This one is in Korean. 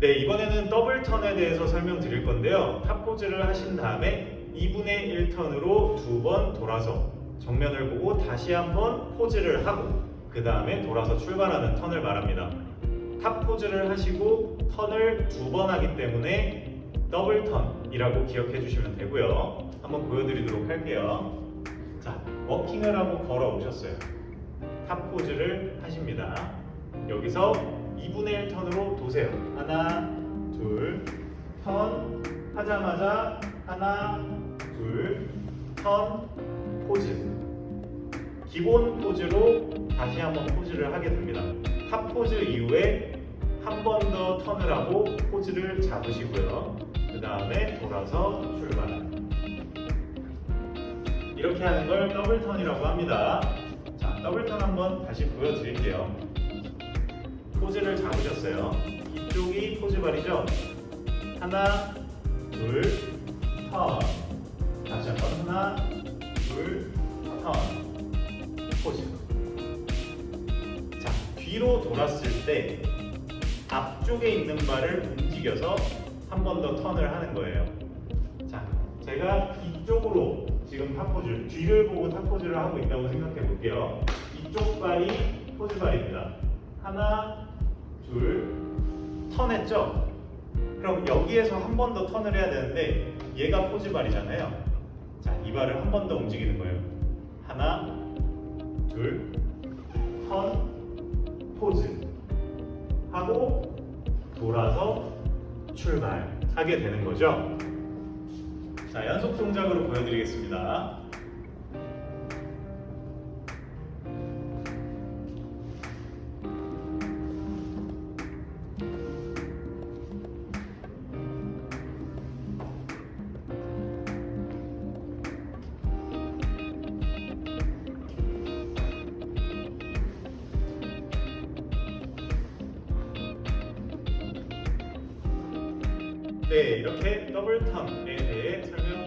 네, 이번에는 더블 턴에 대해서 설명드릴 건데요. top 포즈를 하신 다음에 2분의 1턴으로 두 번 돌아서 정면을 보고 다시 한번 포즈를 하고 그 다음에 돌아서 출발하는 턴을 말합니다. top 포즈를 하시고 턴을 두 번 하기 때문에 더블 턴이라고 기억해 주시면 되고요. 한번 보여드리도록 할게요. 자, 워킹을 하고 걸어 오셨어요. top 포즈를 하십니다. 여기서 2분의 1 턴으로 도세요. 하나, 둘, 턴 하자마자 하나, 둘, 턴, 포즈. 기본 포즈로 다시 한번 포즈를 하게 됩니다. top 포즈 이후에 한 번 더 턴을 하고 포즈를 잡으시고요. 그 다음에 돌아서 출발. 이렇게 하는 걸 더블 턴이라고 합니다. 자, 더블 턴 한번 다시 보여드릴게요. 포즈를 잡으셨어요. 이쪽이 포즈 발이죠? 하나, 둘, 턴. 다시 한번 하나, 둘, 턴. 포즈. 자, 뒤로 돌았을 때 앞쪽에 있는 발을 움직여서 한 번 더 턴을 하는 거예요. 자, 제가 이쪽으로 지금 top pose, 뒤를 보고 top pose를 하고 있다고 생각해 볼게요. 이쪽 발이 포즈 발입니다. 하나, 둘, 턴했죠? 그럼 여기에서 한 번 더 턴을 해야 되는데 얘가 포즈 발이잖아요. 자, 이 발을 한 번 더 움직이는 거예요. 하나, 둘, 턴, 포즈 하고 돌아서 출발하게 되는 거죠. 자, 연속 동작으로 보여드리겠습니다. 네, 이렇게 더블 텀에 대해 설명